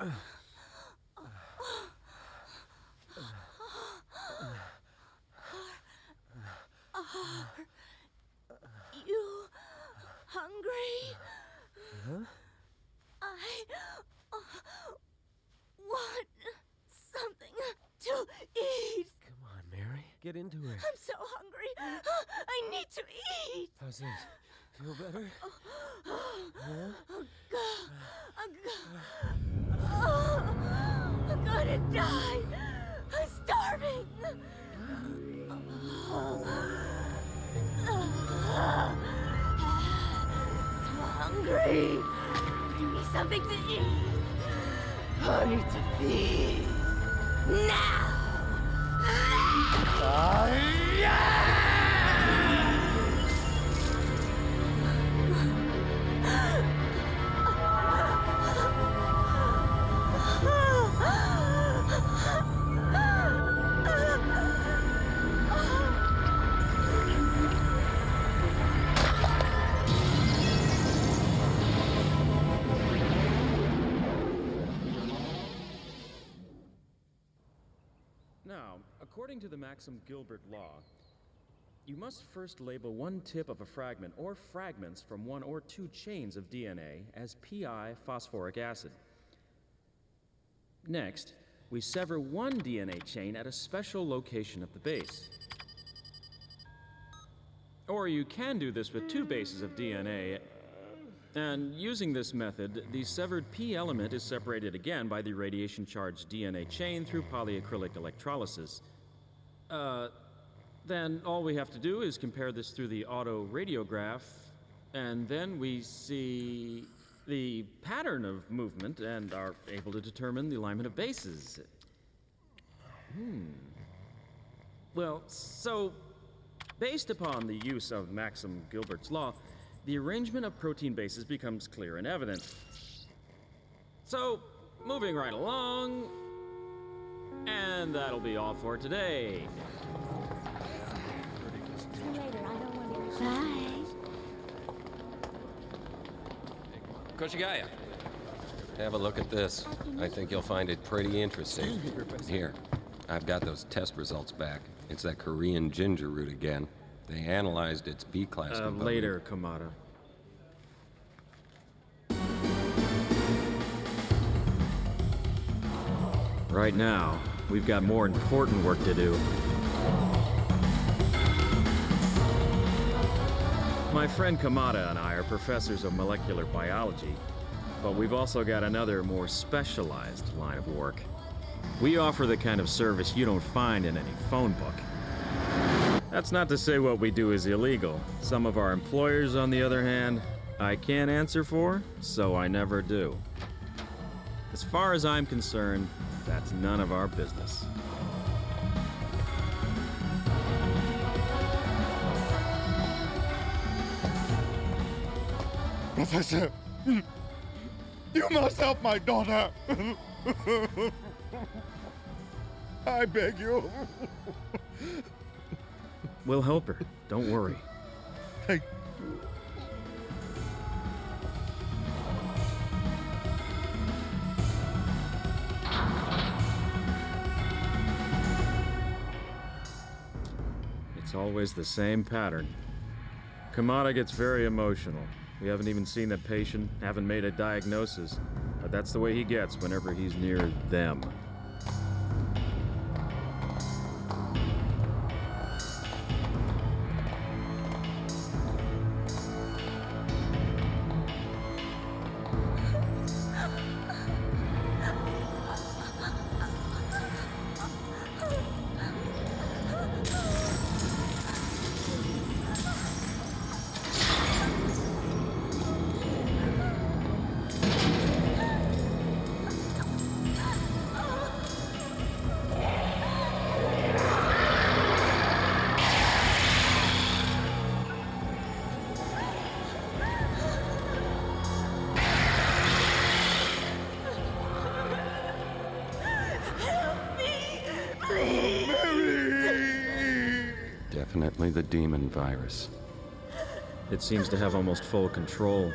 You hungry? Huh? I uh, want something to eat. Come on, Mary. Get into it. I'm so hungry. I need to eat. How's this? Feel better? Oh, God. I'm gonna die. I'm starving. So hungry. Give me something to eat. I need to feed. Now. Now, according to the Maxam Gilbert law, you must first label one tip of a fragment or fragments from one or two chains of DNA as pi phosphoric acid. Next, we sever one DNA chain at a special location of the base. Or you can do this with two bases of DNA. And using this method, the severed P element is separated again by the radiation charged DNA chain through polyacrylic electrolysis. Uh, then all we have to do is compare this through the auto radiograph, and then we see the pattern of movement and are able to determine the alignment of bases. Hmm. Well, so, based upon the use of Maxam Gilbert's law, the arrangement of protein bases becomes clear and evident. So, moving right along, and that'll be all for today. Bye. Koshigaya, have a look at this. I think you'll find it pretty interesting. Here, I've got those test results back. It's that Korean ginger root again. They analyzed its B-class Uh, later, Kamada. Right now, we've got more important work to do. My friend Kamada and I are professors of molecular biology, but we've also got another more specialized line of work. We offer the kind of service you don't find in any phone book. That's not to say what we do is illegal. Some of our employers, on the other hand, I can't answer for, so I never do. As far as I'm concerned, that's none of our business. Professor, you must help my daughter. I beg you. We'll help her. Don't worry. Thank It's always the same pattern. Kamada gets very emotional. We haven't even seen the patient, haven't made a diagnosis, but that's the way he gets whenever he's near them. virus. It seems to have almost full control.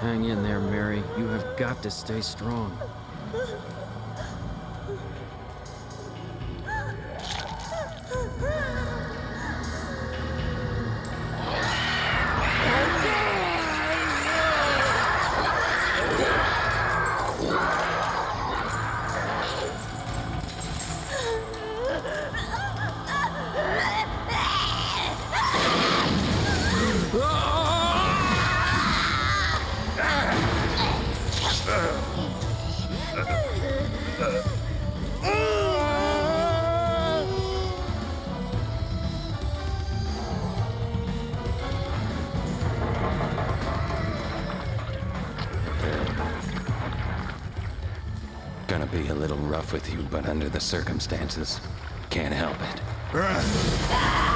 Hang in there, Mary. You have got to stay strong. Be a little rough with you, but under the circumstances, can't help it.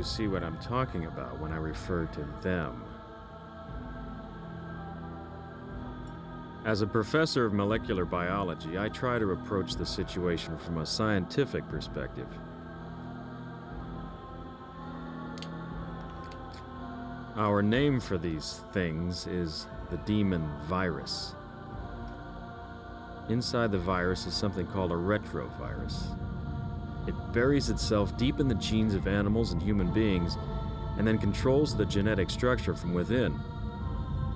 You see what I'm talking about when I refer to them. As a professor of molecular biology, I try to approach the situation from a scientific perspective. Our name for these things is the demon virus. Inside the virus is something called a retrovirus. It buries itself deep in the genes of animals and human beings, and then controls the genetic structure from within.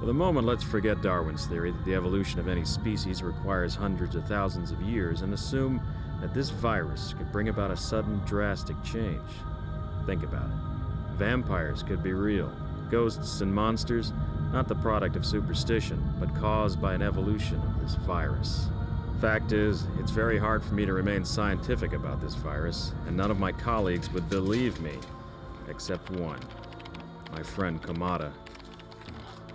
For the moment, let's forget Darwin's theory that the evolution of any species requires hundreds of thousands of years and assume that this virus could bring about a sudden, drastic change. Think about it. Vampires could be real. Ghosts and monsters, not the product of superstition, but caused by an evolution of this virus. Fact is, it's very hard for me to remain scientific about this virus, and none of my colleagues would believe me, except one, my friend Kamada.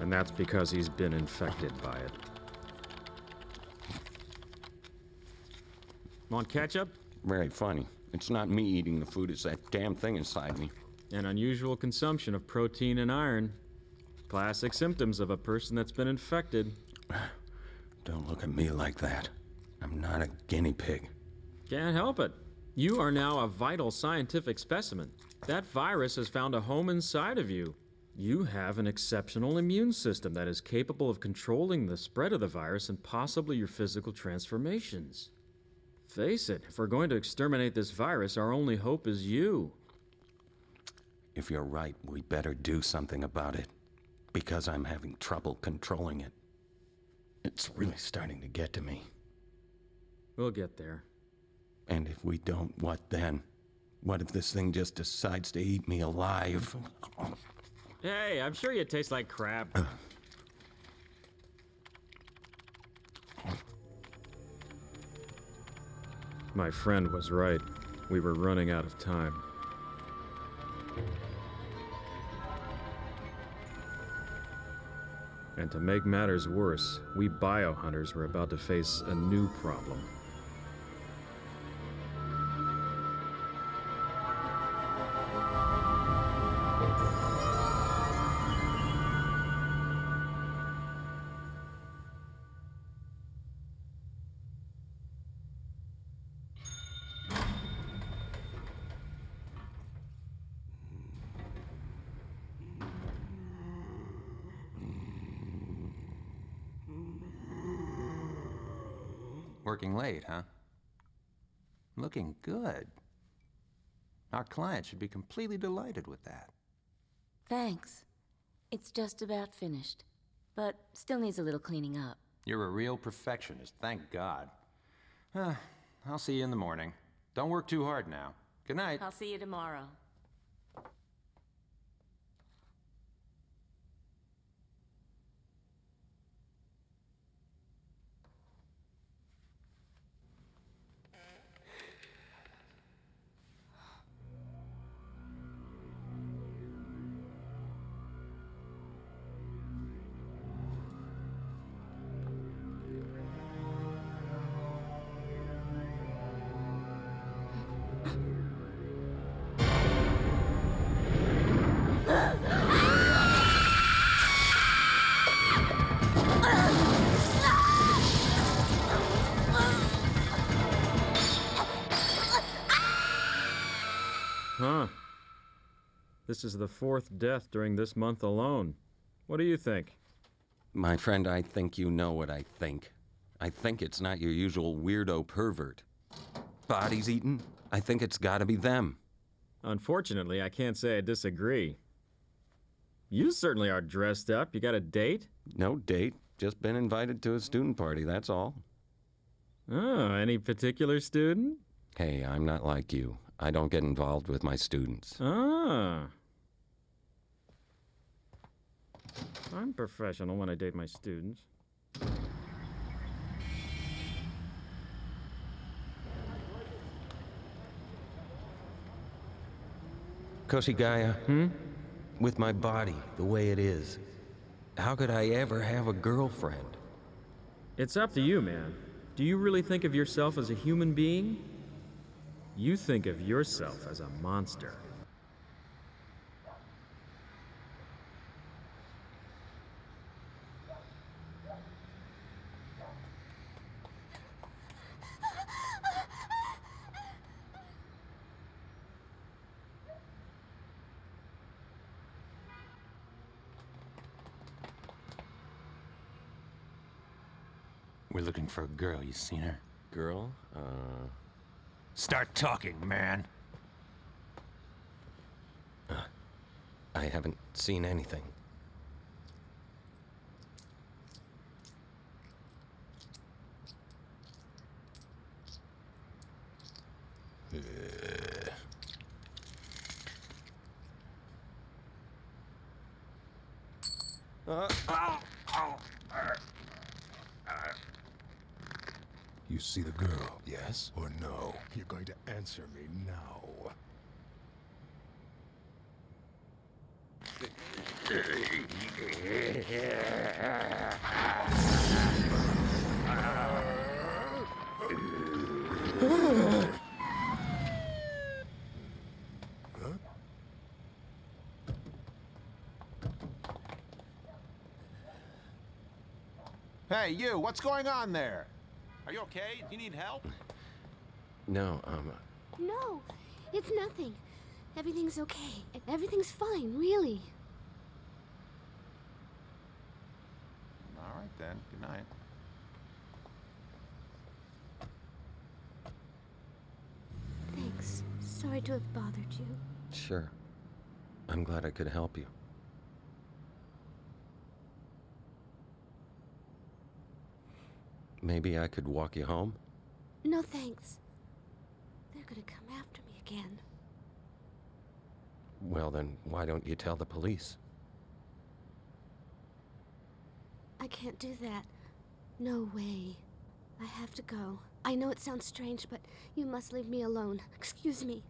And that's because he's been infected by it. Want ketchup? Very funny. It's not me eating the food, it's that damn thing inside me. An unusual consumption of protein and iron. Classic symptoms of a person that's been infected. Don't look at me like that. I'm not a guinea pig. Can't help it. You are now a vital scientific specimen. That virus has found a home inside of you. You have an exceptional immune system that is capable of controlling the spread of the virus and possibly your physical transformations. Face it, if we're going to exterminate this virus, our only hope is you. If you're right, we better do something about it. Because I'm having trouble controlling it. It's really starting to get to me. We'll get there. And if we don't, what then? What if this thing just decides to eat me alive? Hey, I'm sure you taste like crap. Uh. My friend was right. We were running out of time. And to make matters worse, we biohunters were about to face a new problem. Client should be completely delighted with that. Thanks. It's just about finished, but still needs a little cleaning up. You're a real perfectionist, thank God. Uh, I'll see you in the morning. Don't work too hard now. Good night. I'll see you tomorrow. This is the fourth death during this month alone. What do you think? My friend, I think you know what I think. I think it's not your usual weirdo pervert. Bodies eaten? I think it's gotta be them. Unfortunately, I can't say I disagree. You certainly are dressed up. You got a date? No date, just been invited to a student party, that's all. Oh, any particular student? Hey, I'm not like you. I don't get involved with my students. Ah. I'm professional when I date my students. Koshigaya, Hmm? with my body the way it is, how could I ever have a girlfriend? It's up to you, man. Do you really think of yourself as a human being? You think of yourself as a monster. We're looking for a girl. You seen her? Girl? Uh. Start talking, man. I haven't seen anything. You see the girl, yes or no? You're going to answer me now. Hey, you, what's going on there? Are you okay? Do you need help? No, um, No, it's nothing. Everything's okay. Everything's fine, really. All right then. Good night. Thanks. Sorry to have bothered you. sure. I'm glad I could help you. Maybe I could walk you home? No thanks. They're gonna come after me again. Well, then, why don't you tell the police? I can't do that. No way. I have to go. I know it sounds strange, but you must leave me alone. Excuse me.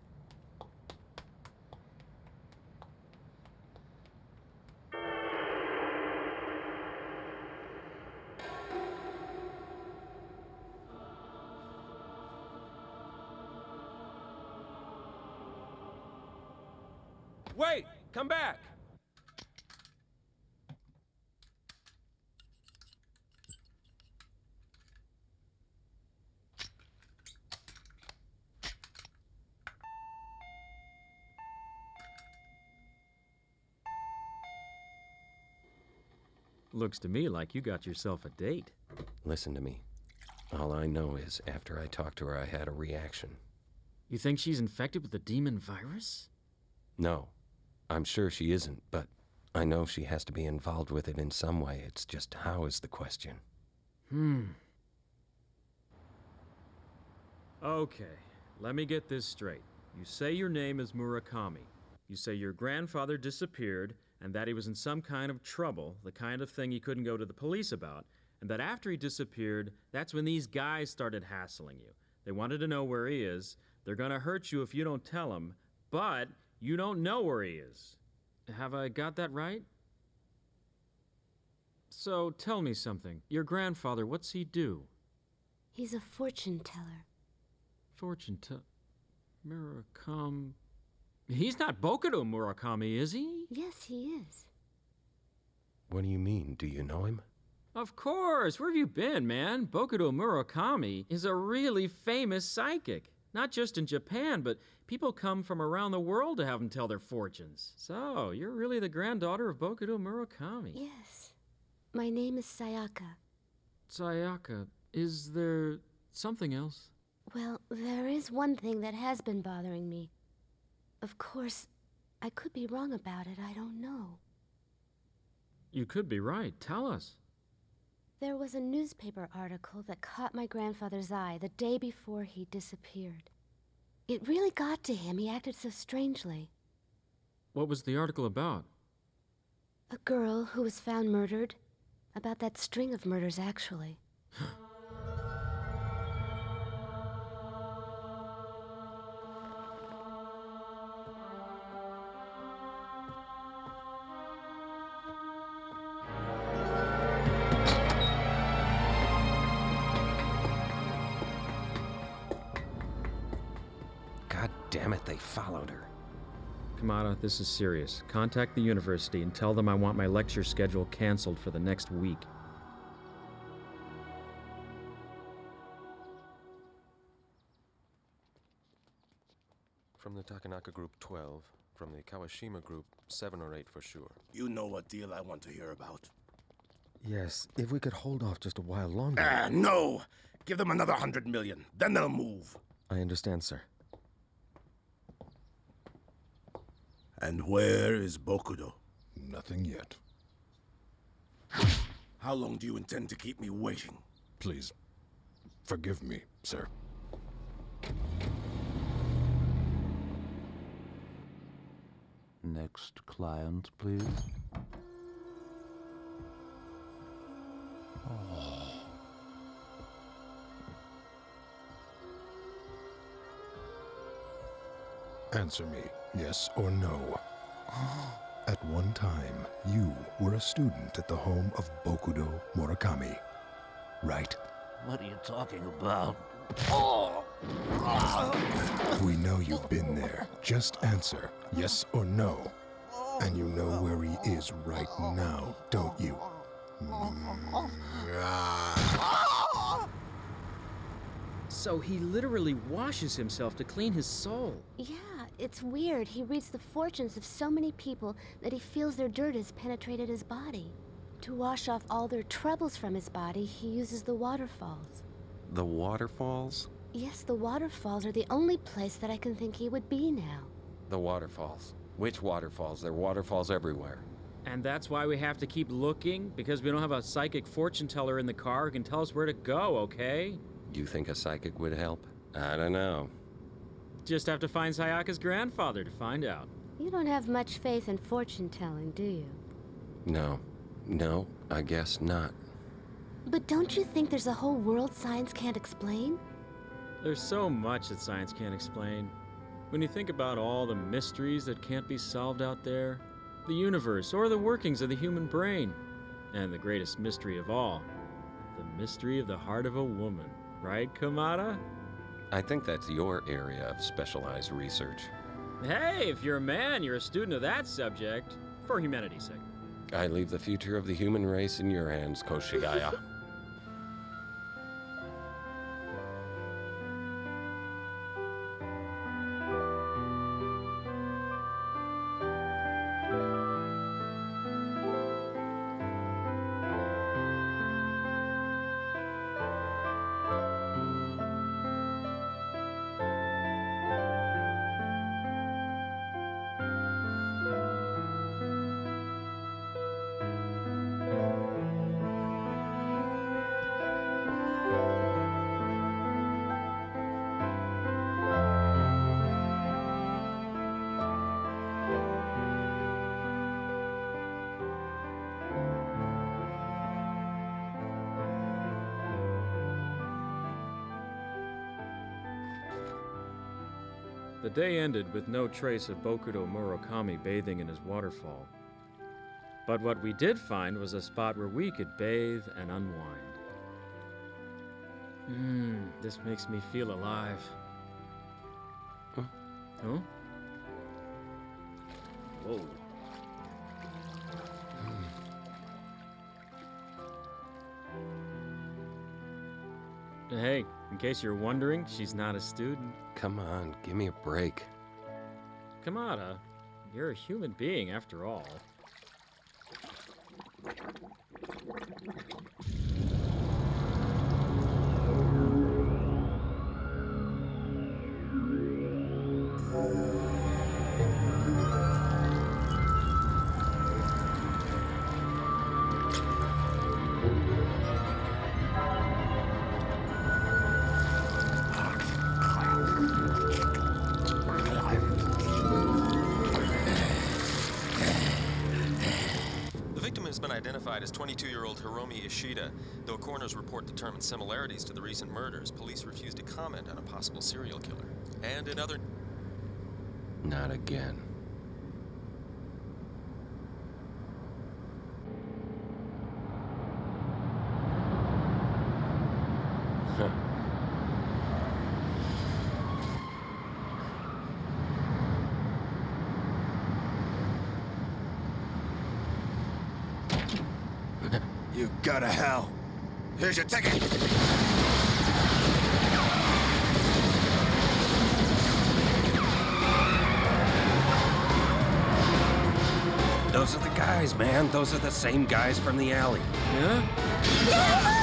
Wait! Come back! Looks to me like you got yourself a date. Listen to me. All I know is after I talked to her, I had a reaction. You think she's infected with the demon virus? No, I'm sure she isn't, but I know she has to be involved with it in some way. It's just how is the question. Hmm. Okay, let me get this straight. You say your name is Murakami. You say your grandfather disappeared and that he was in some kind of trouble, the kind of thing he couldn't go to the police about, and that after he disappeared, that's when these guys started hassling you. They wanted to know where he is. They're gonna hurt you if you don't tell them, but you don't know where he is. Have I got that right? So tell me something. Your grandfather, what's he do? He's a fortune teller. Fortune teller? Murakami. He's not Bokudo Murakami, is he? Yes, he is. What do you mean? Do you know him? Of course. Where have you been, man? Bokudo Murakami is a really famous psychic. Not just in Japan, but people come from around the world to have them tell their fortunes. So, you're really the granddaughter of Bokudo Murakami. Yes. My name is Sayaka. Sayaka, is there something else? Well, there is one thing that has been bothering me. Of course, I could be wrong about it, I don't know. You could be right. Tell us. There was a newspaper article that caught my grandfather's eye the day before he disappeared. It really got to him. He acted so strangely. What was the article about? A girl who was found murdered. About that string of murders, actually. Kamada, this is serious. Contact the university and tell them I want my lecture schedule canceled for the next week. From the Takanaka Group 12, from the Kawashima Group 7 or 8 for sure. You know what deal I want to hear about. Yes, if we could hold off just a while longer. Ah, no! Give them another hundred million, then they'll move. I understand, sir. And where is Bokudo? Nothing yet. How long do you intend to keep me waiting? Please, forgive me, sir. Next client, please. Ah. Answer me, yes or no. At one time, you were a student at the home of Bokudo Murakami, right? What are you talking about? We know you've been there. Just answer, yes or no. And you know where he is right now, don't you? So he literally washes himself to clean his soul. Yeah, it's weird. He reads the fortunes of so many people that he feels their dirt has penetrated his body. To wash off all their troubles from his body, he uses the waterfalls. The waterfalls? Yes, the waterfalls are the only place that I can think he would be now. The waterfalls. Which waterfalls? There are waterfalls everywhere. And that's why we have to keep looking, because we don't have a psychic fortune teller in the car who can tell us where to go, okay? Do you think a psychic would help? I don't know. Just have to find Sayaka's grandfather to find out. You don't have much faith in fortune telling, do you? No. No, I guess not. But don't you think there's a whole world science can't explain? There's so much that science can't explain. When you think about all the mysteries that can't be solved out there, the universe, or the workings of the human brain, and the greatest mystery of all, the mystery of the heart of a woman. Right, Kamada? I think that's your area of specialized research. Hey, if you're a man, you're a student of that subject. For humanity's sake. I leave the future of the human race in your hands, Koshigaya. The day ended with no trace of Bokudo Murakami bathing in his waterfall. But what we did find was a spot where we could bathe and unwind. Mmm, this makes me feel alive. Huh? Huh? Whoa. Hey, in case you're wondering, she's not a student. Come on, give me a break. Kamada, uh, you're a human being after all. 22-year-old Ishida. Though a coroner's report determined similarities to the recent murders, police refused to comment on a possible serial killer. And in other Not again. Go to hell. Here's your ticket. Those are the guys, man. Those are the same guys from the alley. Yeah?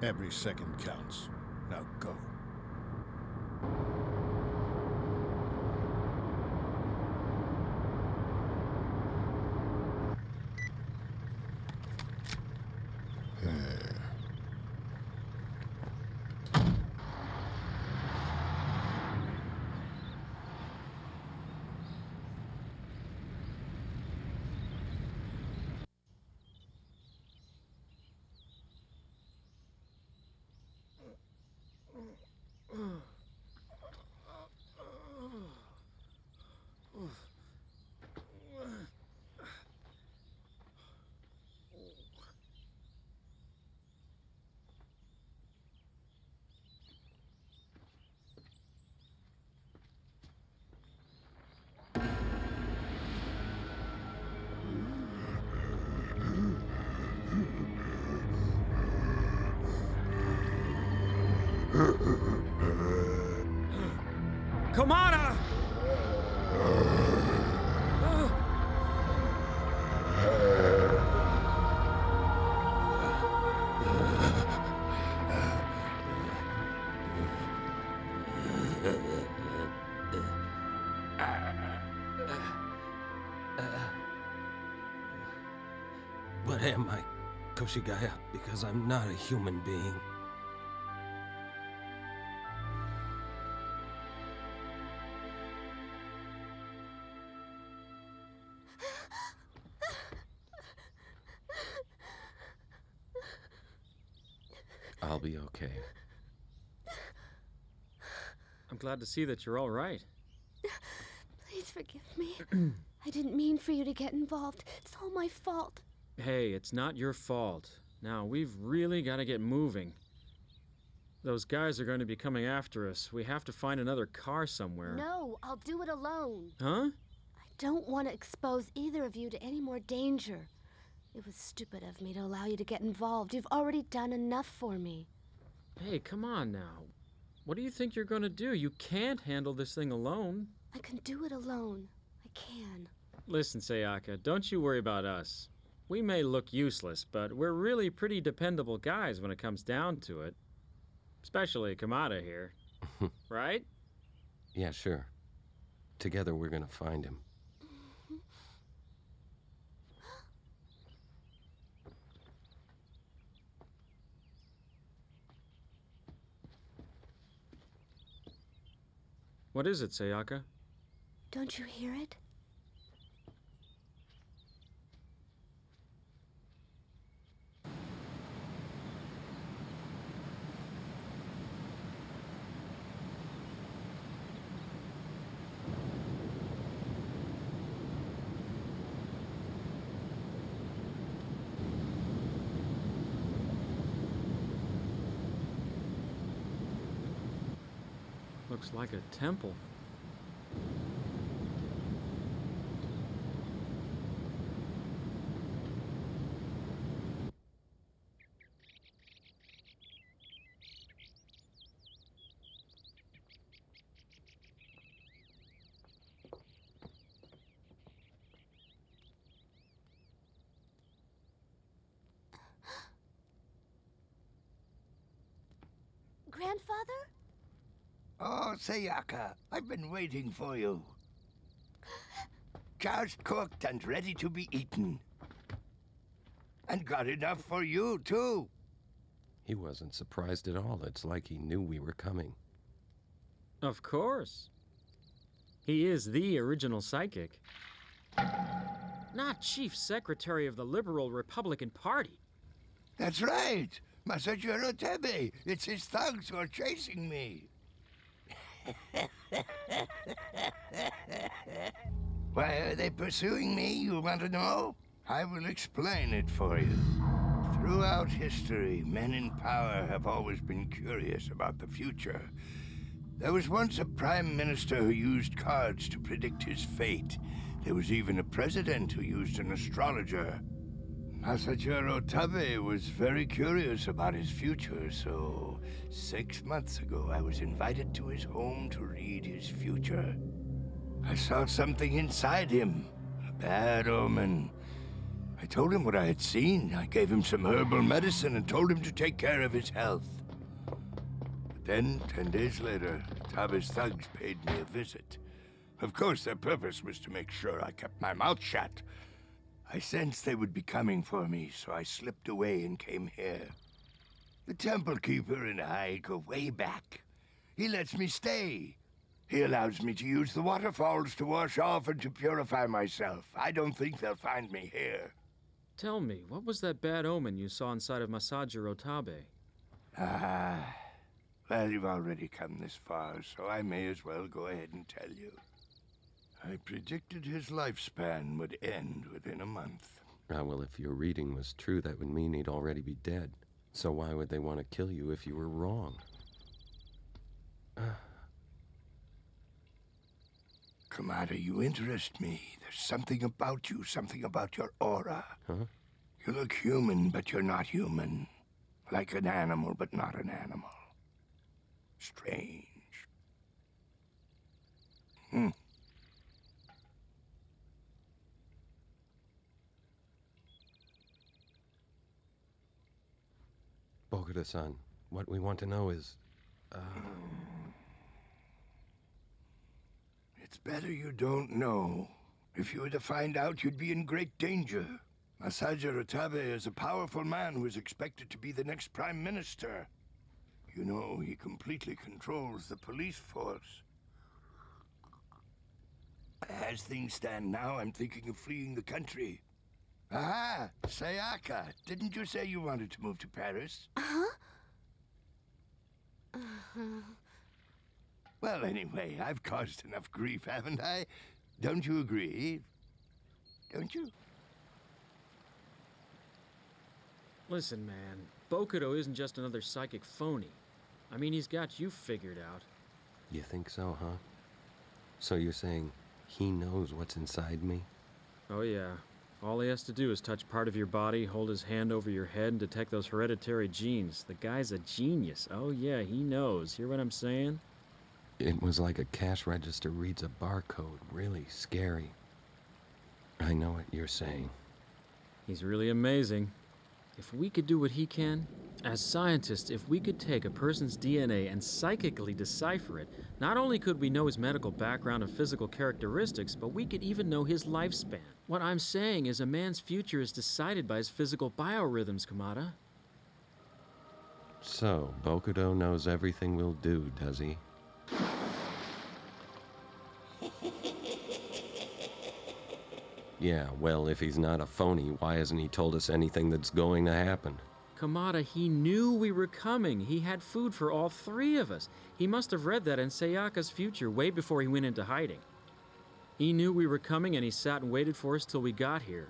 Every second counts. Now go. Kamada! What am I, Koshigaya? Because I'm not a human being. Glad to see that you're all right. Please forgive me. I didn't mean for you to get involved. It's all my fault. Hey, it's not your fault. Now, we've really got to get moving. Those guys are going to be coming after us. We have to find another car somewhere. No, I'll do it alone. Huh? I don't want to expose either of you to any more danger. It was stupid of me to allow you to get involved. You've already done enough for me. Hey, come on now. What do you think you're going to do? You can't handle this thing alone. I can do it alone. I can. Listen, Sayaka, don't you worry about us. We may look useless, but we're really pretty dependable guys when it comes down to it. Especially Kamada here. right? Yeah, sure. Together we're gonna find him. What is it, Sayaka? Don't you hear it? Like a temple. Grandfather? Oh, Sayaka, I've been waiting for you. Just cooked and ready to be eaten. And got enough for you, too. He wasn't surprised at all. It's like he knew we were coming. Of course. He is the original psychic. Not chief secretary of the Liberal Republican Party. That's right. Masajiro Tabe. It's his thugs who are chasing me. Why are they pursuing me, you want to know? I will explain it for you. Throughout history, men in power have always been curious about the future. There was once a prime minister who used cards to predict his fate. There was even a president who used an astrologer. Masajiro Tabe was very curious about his future, so six months ago I was invited to his home to read his future. I saw something inside him, a bad omen. I told him what I had seen. I gave him some herbal medicine and told him to take care of his health. But then, ten days later, Tabe's thugs paid me a visit. Of course, their purpose was to make sure I kept my mouth shut. I sensed they would be coming for me, so I slipped away and came here. The Temple Keeper and I go way back. He lets me stay. He allows me to use the waterfalls to wash off and to purify myself. I don't think they'll find me here. Tell me, what was that bad omen you saw inside of Masajiro Tabe? Ah, well, you've already come this far, so I may as well go ahead and tell you. I predicted his lifespan would end within a month. Ah, well, if your reading was true, that would mean he'd already be dead. So why would they want to kill you if you were wrong? Kamada, you interest me. There's something about you, something about your aura. Huh? You look human, but you're not human. Like an animal, but not an animal. Strange. Hmm. Bokuda-san, what we want to know is... Uh... It's better you don't know. If you were to find out, you'd be in great danger. Masajiro Tabe is a powerful man who is expected to be the next prime minister. You know, he completely controls the police force. As things stand now, I'm thinking of fleeing the country. Aha! Sayaka, didn't you say you wanted to move to Paris? Huh? Uh-huh. Well, anyway, I've caused enough grief, haven't I? Don't you agree? Don't you? Listen, man, Bokudo isn't just another psychic phony. I mean, he's got you figured out. You think so, huh? So you're saying he knows what's inside me? Oh, yeah. All he has to do is touch part of your body, hold his hand over your head, and detect those hereditary genes. The guy's a genius. Oh, yeah, he knows. Hear what I'm saying? It was like a cash register reads a barcode. Really scary. I know what you're saying. He's really amazing. If we could do what he can, as scientists, if we could take a person's DNA and psychically decipher it, not only could we know his medical background and physical characteristics, but we could even know his lifespan. What I'm saying is a man's future is decided by his physical biorhythms, Kamada. So, Bokudo knows everything we'll do, does he? Yeah, well, if he's not a phony, why hasn't he told us anything that's going to happen? Kamada, he knew we were coming. He had food for all three of us. He must have read that in Sayaka's future way before he went into hiding. He knew we were coming and he sat and waited for us till we got here.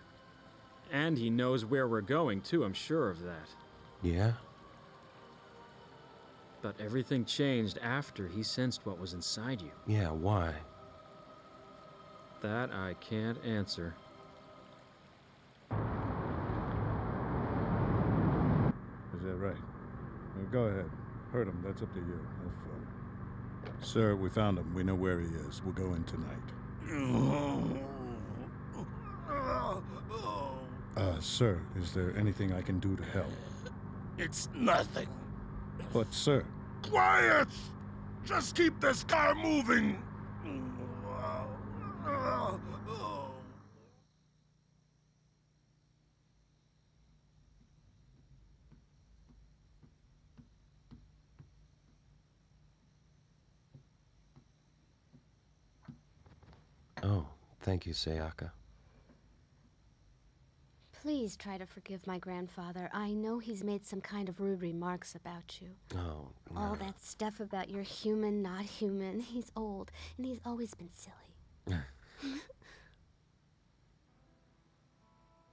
And he knows where we're going, too, I'm sure of that. Yeah? But everything changed after he sensed what was inside you. Yeah, why? That I can't answer. Is that right? Well, go ahead. Hurt him. That's up to you. Have fun. Sir, we found him. We know where he is. We'll go in tonight. Uh, sir, is there anything I can do to help? It's nothing. But, sir, Quiet! Just keep this car moving. Oh, thank you, Sayaka. Please try to forgive my grandfather. I know he's made some kind of rude remarks about you. Oh, All that stuff about you're human, not human. He's old, and he's always been silly.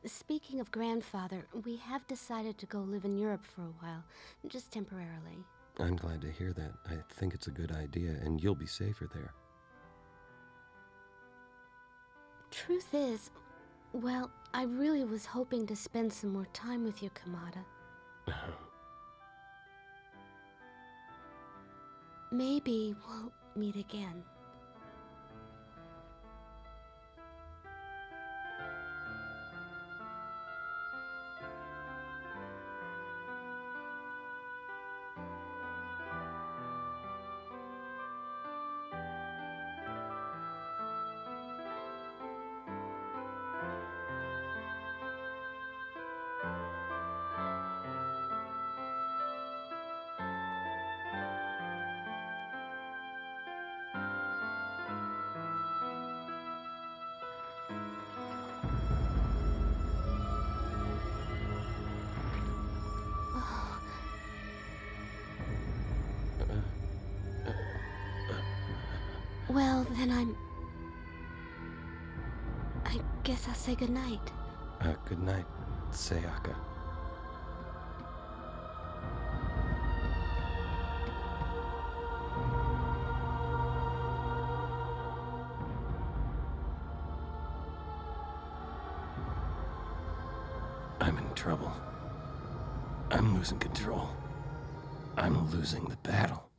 Speaking of grandfather, we have decided to go live in Europe for a while, just temporarily. I'm glad to hear that. I think it's a good idea, and you'll be safer there. Truth is, well, I really was hoping to spend some more time with you, Kamada. Maybe we'll meet again. I'll say goodnight. Uh, good night, Sayaka. I'm in trouble. I'm losing control. I'm losing the battle.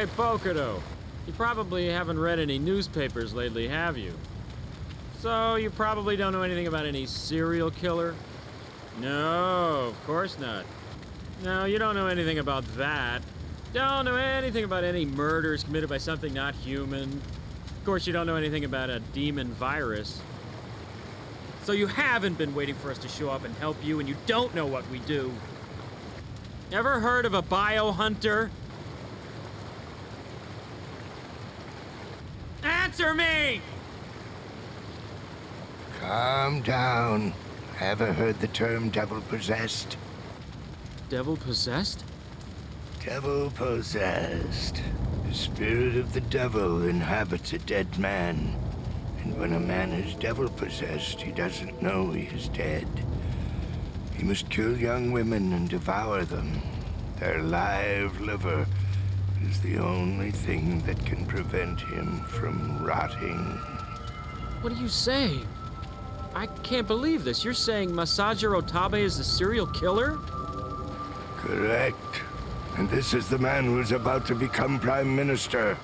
Hey, Bokudo. You probably haven't read any newspapers lately, have you? So, you probably don't know anything about any serial killer? No, of course not. No, you don't know anything about that. Don't know anything about any murders committed by something not human. Of course, you don't know anything about a demon virus. So you haven't been waiting for us to show up and help you, and you don't know what we do. Ever heard of a biohunter? Answer me! Calm down. Ever heard the term devil possessed? Devil possessed? Devil possessed. The spirit of the devil inhabits a dead man. And when a man is devil possessed, he doesn't know he is dead. He must kill young women and devour them. Their live liver is the only thing that can prevent him from rotting. What are you saying? I can't believe this. You're saying Masajiro Tabe is the serial killer? Correct. And this is the man who is about to become Prime Minister.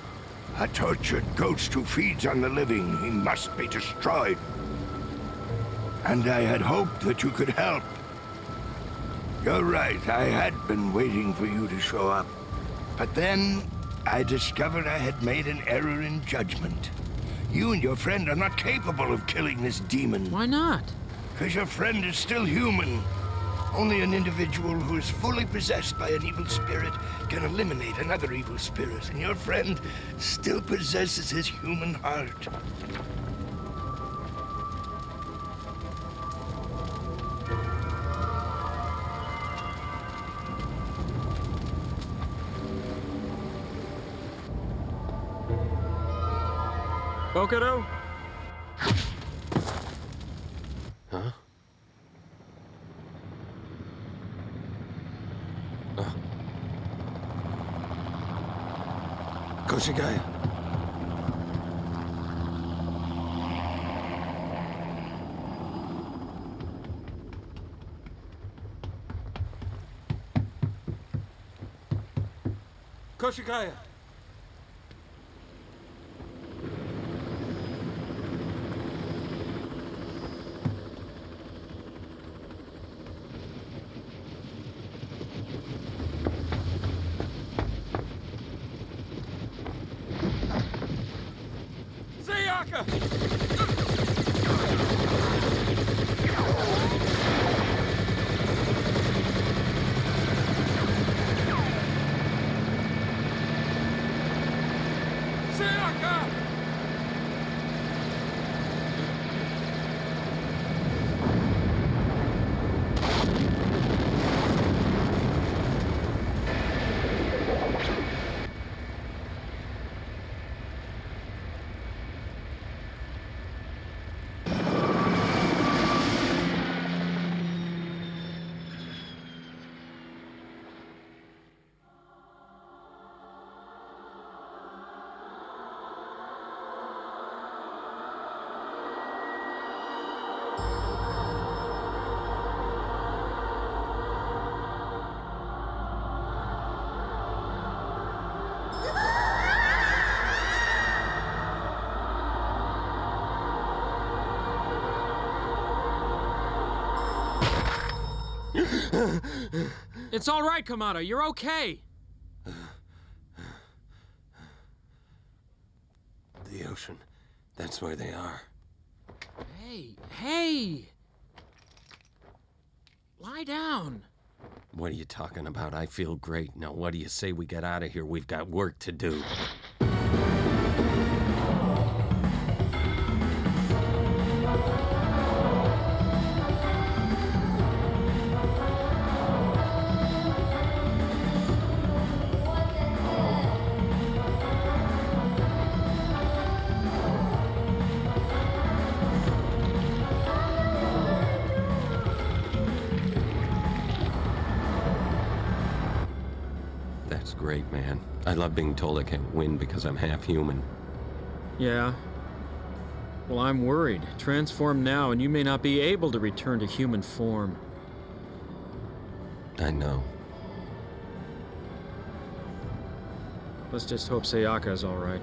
A tortured ghost who feeds on the living. He must be destroyed. And I had hoped that you could help. You're right, I had been waiting for you to show up. But then, I discovered I had made an error in judgment. You and your friend are not capable of killing this demon. Why not? Because your friend is still human. Only an individual who is fully possessed by an evil spirit can eliminate another evil spirit, and your friend still possesses his human heart. Bokudo? Huh? Oh. Koshigaya. Koshigaya! It's all right, Kamada. You're okay. The ocean. That's where they are. Hey, hey! Lie down. What are you talking about? I feel great. Now, what do you say we get out of here? We've got work to do. Love being told I can't win because I'm half human. Yeah. Well, I'm worried. Transform now, and you may not be able to return to human form. I know. Let's just hope Sayaka is all right.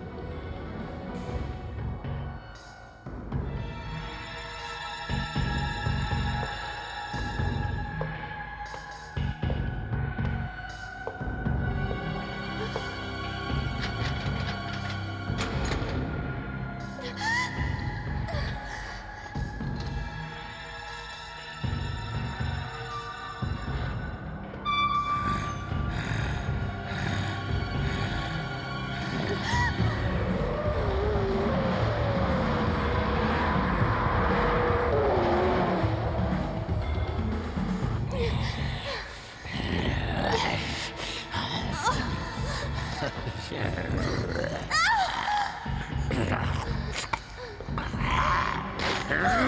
Huh?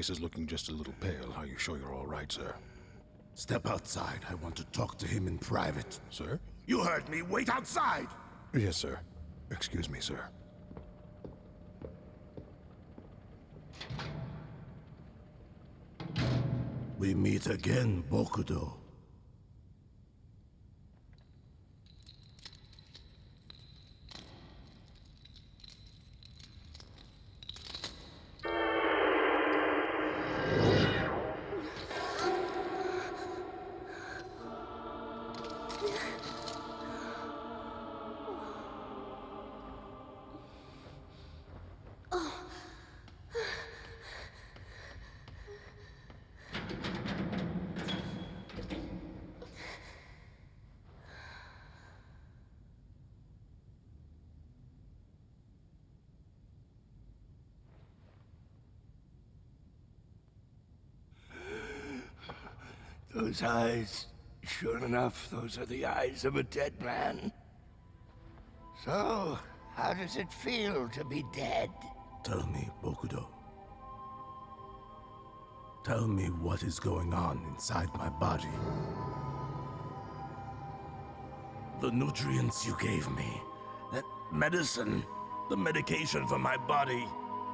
face is looking just a little pale. Are you sure you're all right, sir? Step outside. I want to talk to him in private. Sir? You heard me. Wait outside! Yes, sir. Excuse me, sir. We meet again, Bokudo. Those eyes, sure enough, those are the eyes of a dead man. So, how does it feel to be dead? Tell me, Bokudo. Tell me what is going on inside my body. The nutrients you gave me, that medicine, the medication for my body.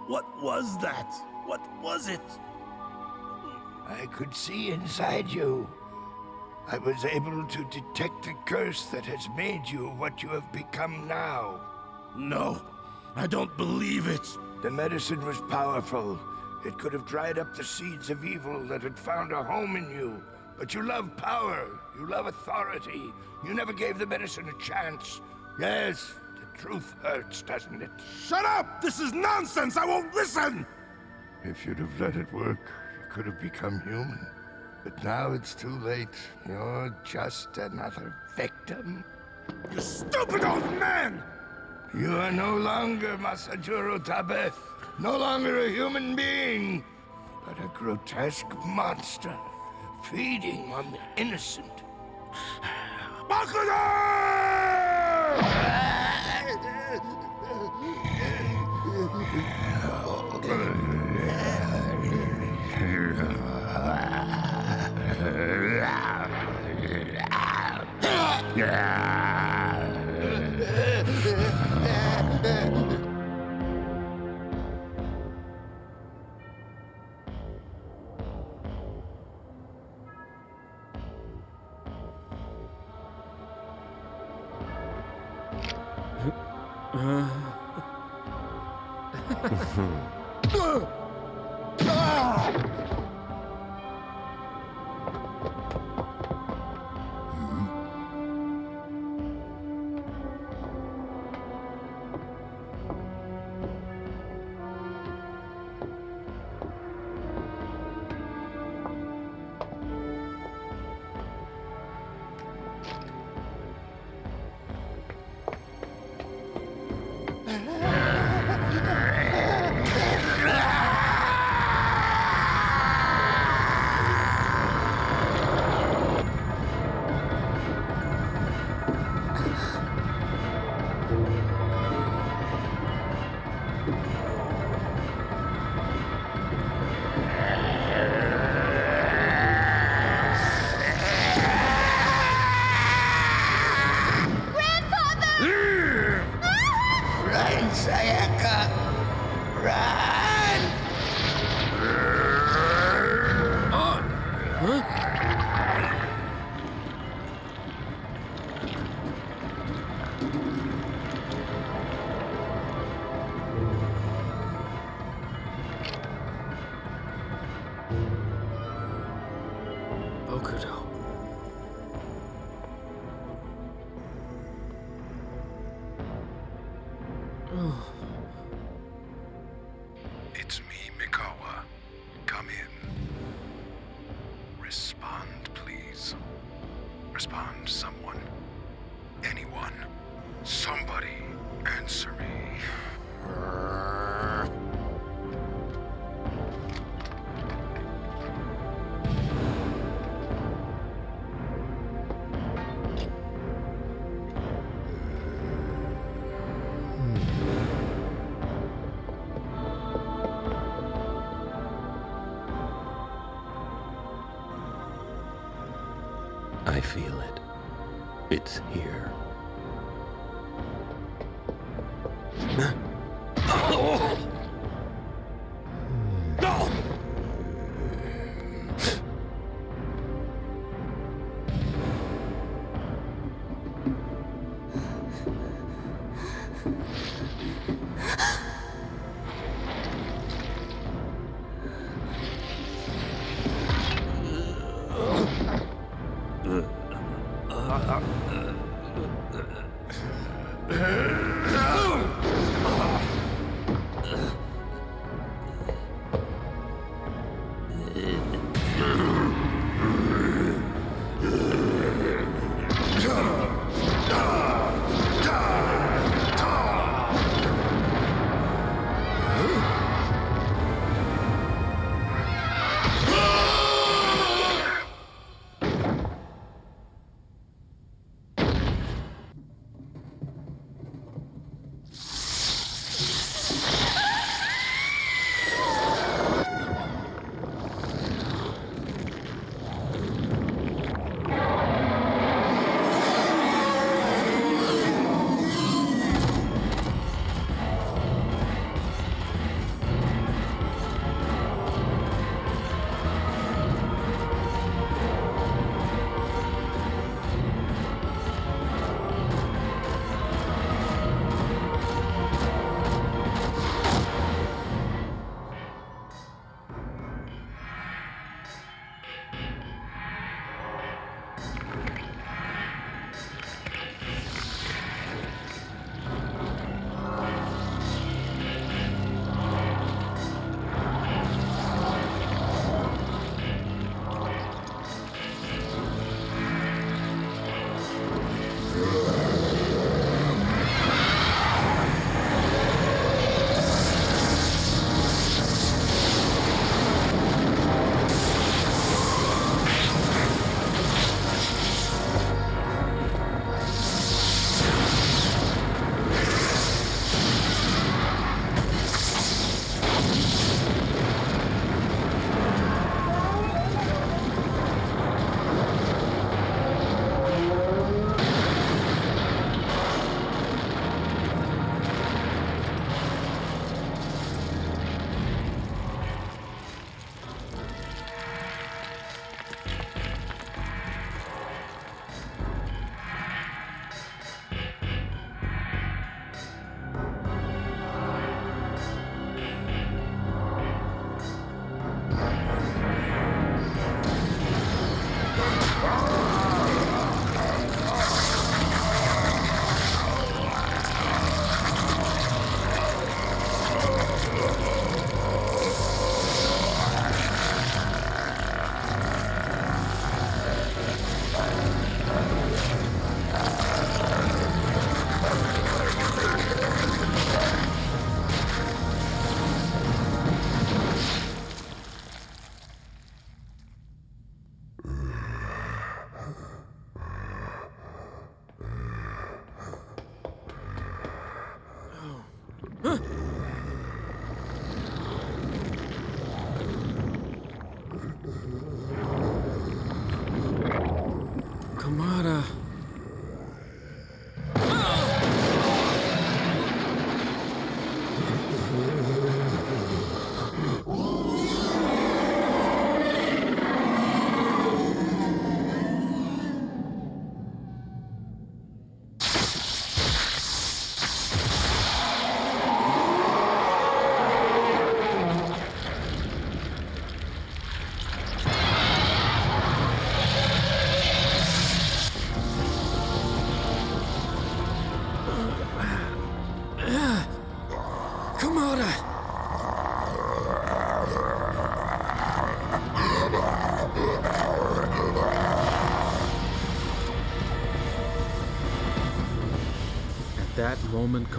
What was that? What was it? I could see inside you. I was able to detect the curse that has made you what you have become now. No, I don't believe it. The medicine was powerful. It could have dried up the seeds of evil that had found a home in you. But you love power. You love authority. You never gave the medicine a chance. Yes, the truth hurts, doesn't it? Shut up! This is nonsense! I won't listen! If you'd have let it work, could have become human. But now it's too late. You're just another victim. You stupid old man! You are no longer Masajuro Tabe. No longer a human being, but a grotesque monster feeding on the innocent. Yeah. It's me, Mikawa. Come in. Respond, please. Respond, someone. Anyone. Somebody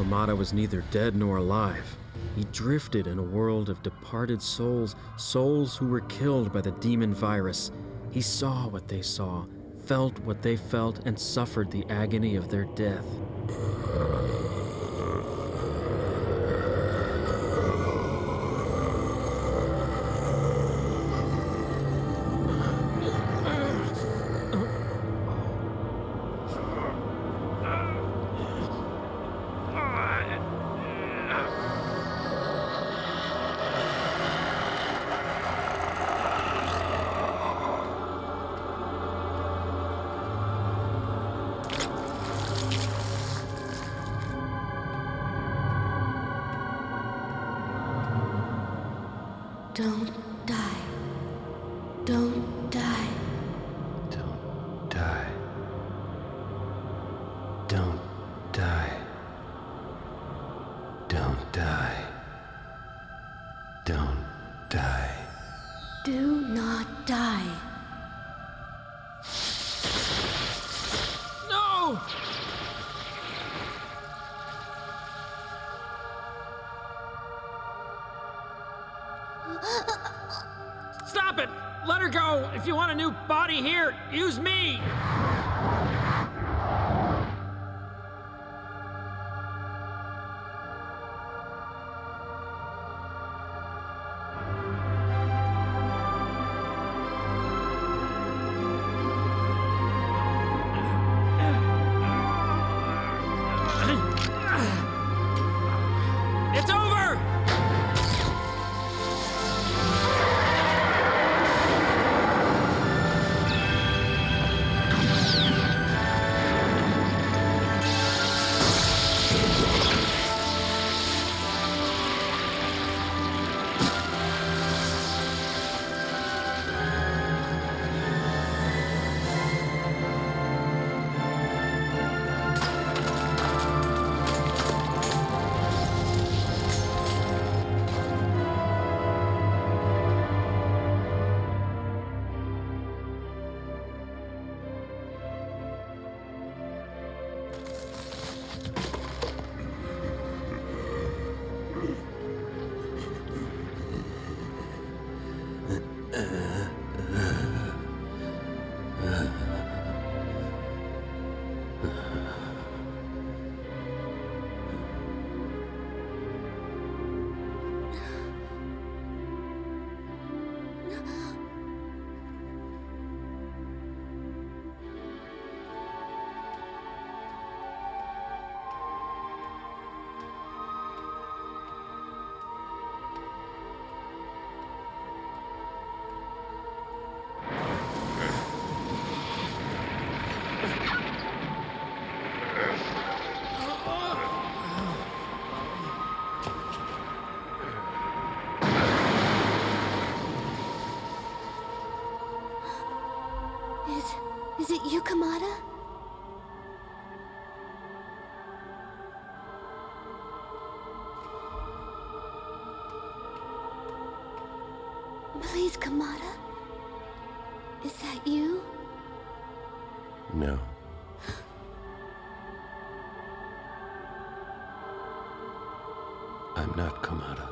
Kamada was neither dead nor alive. He drifted in a world of departed souls, souls who were killed by the demon virus. He saw what they saw, felt what they felt, and suffered the agony of their death. If you want a new body here, use me! Please, Kamada? Is that you? No. I'm not Kamada.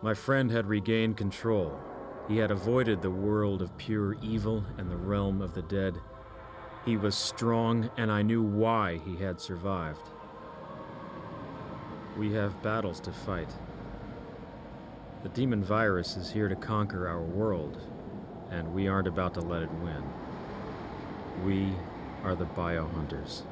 My friend had regained control. He had avoided the world of pure evil and the realm of the dead. He was strong, and I knew why he had survived. We have battles to fight. The demon virus is here to conquer our world, and we aren't about to let it win. We are the biohunters.